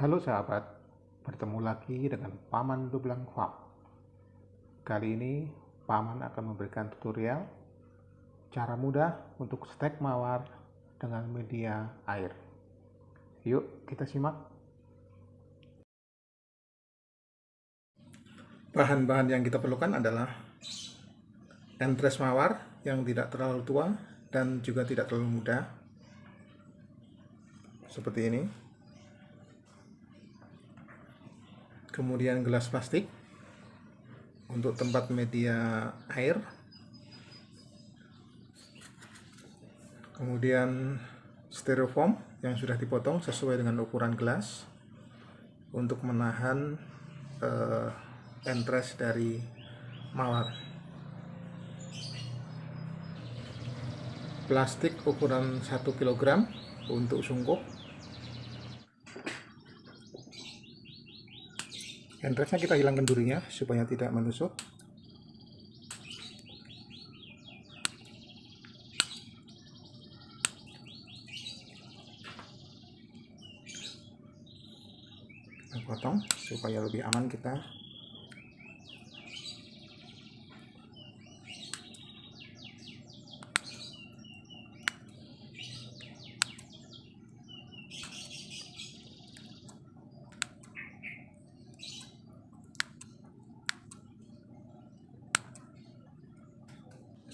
Halo sahabat, bertemu lagi dengan Paman Dublang Farm. Kali ini Paman akan memberikan tutorial cara mudah untuk stek mawar dengan media air. Yuk kita simak. Bahan-bahan yang kita perlukan adalah entres mawar yang tidak terlalu tua dan juga tidak terlalu muda. Seperti ini. Kemudian gelas plastik untuk tempat media air. Kemudian styrofoam yang sudah dipotong sesuai dengan ukuran gelas untuk menahan uh, entres dari mawar. Plastik ukuran 1 kg untuk sungkup Entresnya kita hilangkan durinya supaya tidak menusuk. Kita potong supaya lebih aman kita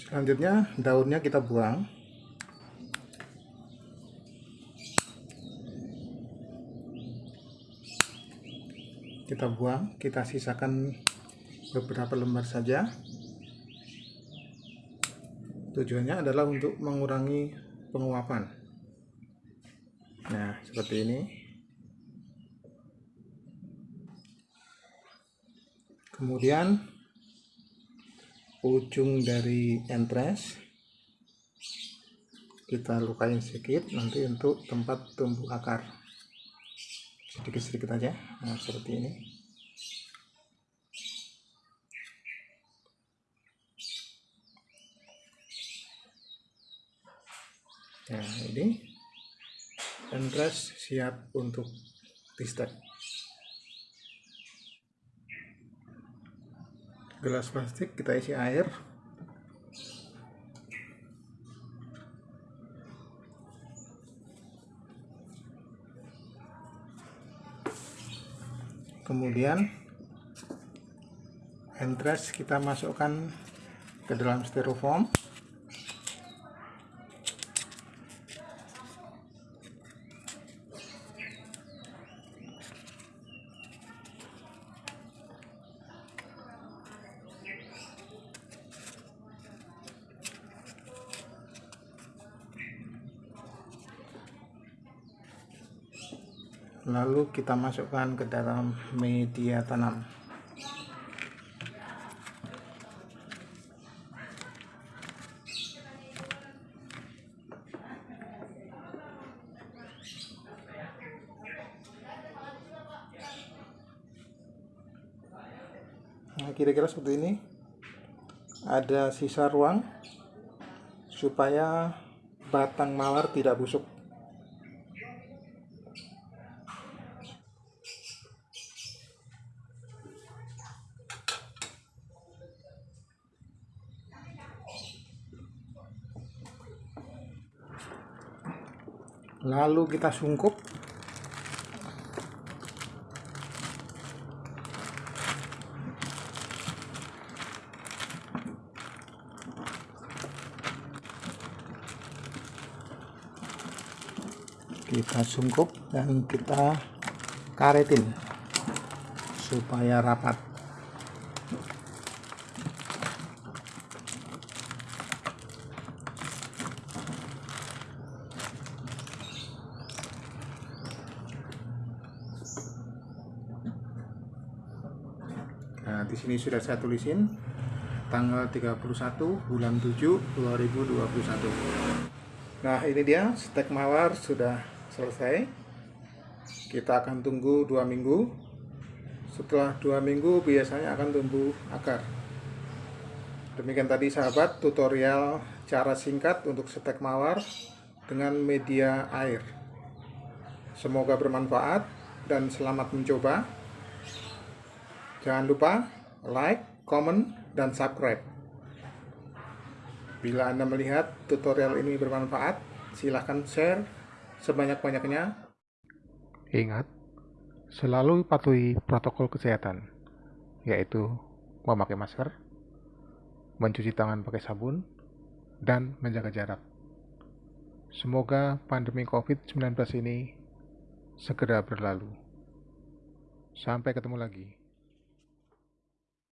selanjutnya daunnya kita buang. Kita buang kita sisakan beberapa lembar saja. Tujuannya adalah untuk mengurangi penguapan. Nah seperti ini. Kemudian ujung dari entres kita lukain sedikit nanti untuk tempat tumbuh akar. Sedikit-sedikit aja nah seperti ini. Nah ini entres siap untuk di gelas plastik kita isi air. Kemudian entres kita masukkan ke dalam styrofoam lalu kita masukkan ke dalam media tanam. Nah kira-kira seperti ini. Ada sisa ruang supaya batang mawar tidak busuk lalu kita sungkup. Kita sungkup dan kita karetin supaya rapat di sini sudah saya tulisin tanggal 31 bulan 7 2021. Nah, ini dia stek mawar sudah selesai. Kita akan tunggu dua minggu. Setelah dua minggu biasanya akan tumbuh akar. Demikian tadi sahabat tutorial cara singkat untuk stek mawar dengan media air. Semoga bermanfaat. dan selamat mencoba. Jangan lupa like, comment, dan subscribe. Bila Anda melihat tutorial ini bermanfaat, silahkan share sebanyak-banyaknya. Ingat, selalu patuhi protokol kesehatan, yaitu memakai masker, mencuci tangan pakai sabun, dan menjaga jarak. Semoga pandemi COVID-19 ini segera berlalu. Sampai ketemu lagi.